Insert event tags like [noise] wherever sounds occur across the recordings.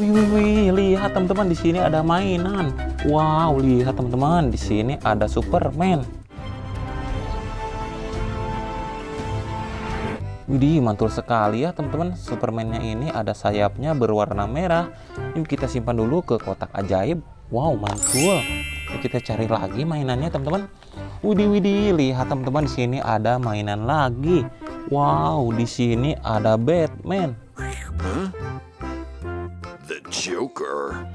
Wih, wih, wih, lihat teman-teman di sini ada mainan. Wow, lihat teman-teman di sini ada Superman. Widih, mantul sekali ya teman-teman. Supermannya ini ada sayapnya berwarna merah. Yuk kita simpan dulu ke kotak ajaib. Wow, mantul. Yuk kita cari lagi mainannya teman-teman. Widih, widih, lihat teman-teman di sini ada mainan lagi. Wow, di sini ada Batman. Joker.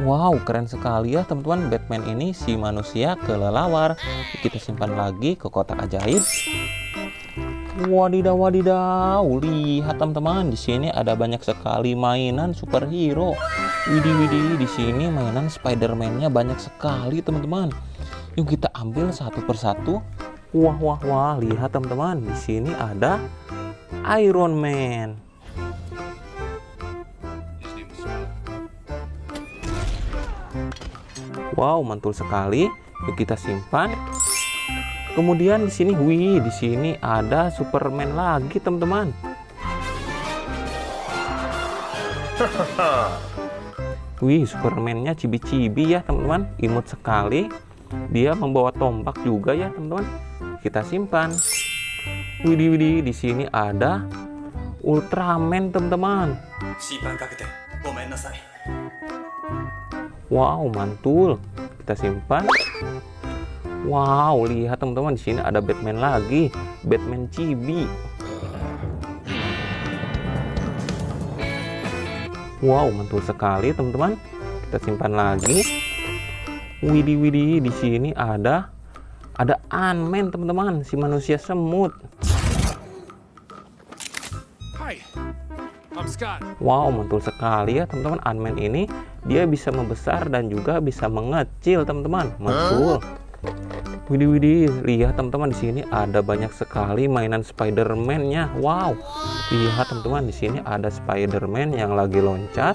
Wow, keren sekali ya teman-teman. Batman ini si manusia kelelawar. Kita simpan lagi ke kotak ajaib. Wadidaw, wadidaw. Lihat teman-teman, di sini ada banyak sekali mainan superhero. Widih, widih, di sini mainan Spider-Man-nya banyak sekali teman-teman. Yuk kita ambil satu persatu. Wah, wah, wah. Lihat teman-teman, di sini ada Iron Man. Wow, mantul sekali. Yuk kita simpan. Kemudian di sini, wih, di sini ada Superman lagi, teman-teman. [laughs] Wih, Supermannya cibi-cibi ya, teman-teman. Imut sekali. Dia membawa tombak juga ya, teman-teman. Kita simpan. Widih, widih, di sini ada Ultraman, teman-teman. Wow, mantul. Kita simpan. Wow, lihat teman-teman di sini ada Batman lagi. Batman Chibi. Wow, mantul sekali teman-teman. Kita simpan lagi. Widih, widih, di sini ada ada Ant-Man teman-teman, si manusia semut. Hi, I'm Scott. Wow, mantul sekali ya teman-teman. Ant-Man ini dia bisa membesar dan juga bisa mengecil teman-teman. Mantul. Widih, widih, lihat teman-teman di sini ada banyak sekali mainan Spider-Man-nya. Wow, lihat teman-teman di sini ada Spider-Man yang lagi loncat.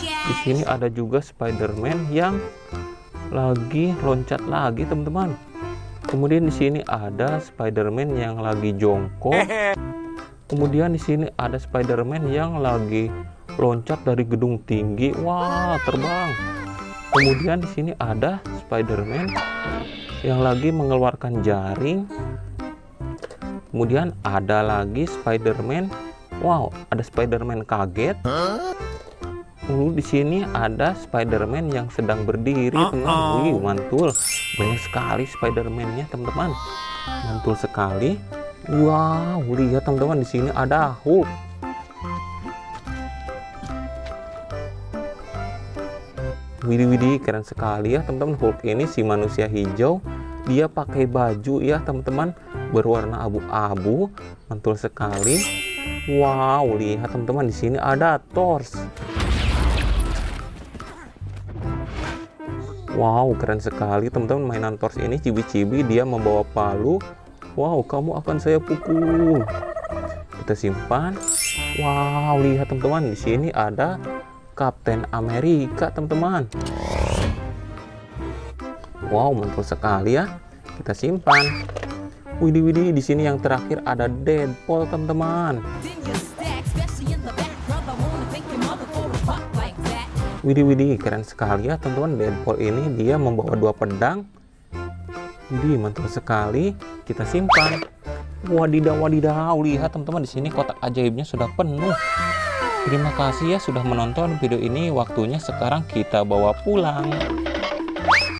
Di sini ada juga Spider-Man yang lagi loncat lagi teman-teman. Kemudian di sini ada Spider-Man yang lagi jongkok. [laughs] Kemudian di sini ada Spider-Man yang lagi loncat dari gedung tinggi. Wah, terbang. Kemudian di sini ada Spider-Man yang lagi mengeluarkan jaring. Kemudian ada lagi Spider-Man. Wow, ada Spider-Man kaget. Lalu di sini ada Spider-Man yang sedang berdiri, teman. Wih, mantul. Banyak sekali Spider-Man-nya, teman-teman. Mantul sekali. Wow, lihat teman-teman di sini ada Hulk. Widih widih keren sekali ya teman-teman. Hulk ini si manusia hijau. Dia pakai baju ya teman-teman. Berwarna abu-abu mantul sekali. Wow lihat teman-teman di sini ada Thor wow keren sekali teman-teman mainan Thor ini. Cibi-cibi dia membawa palu. Wow kamu akan saya pukul. Kita simpan. Wow lihat teman-teman di sini ada Kapten Amerika teman-teman. Wow mantul sekali ya. Kita simpan. Widih widih di sini yang terakhir ada Deadpool teman-teman. Widih widih keren sekali ya teman-teman. Deadpool ini dia membawa dua pedang. Widih mantul sekali. Kita simpan. Wadidaw wadidaw. Lihat teman-teman di sini kotak ajaibnya sudah penuh Terima kasih ya sudah menonton video ini. Waktunya sekarang kita bawa pulang.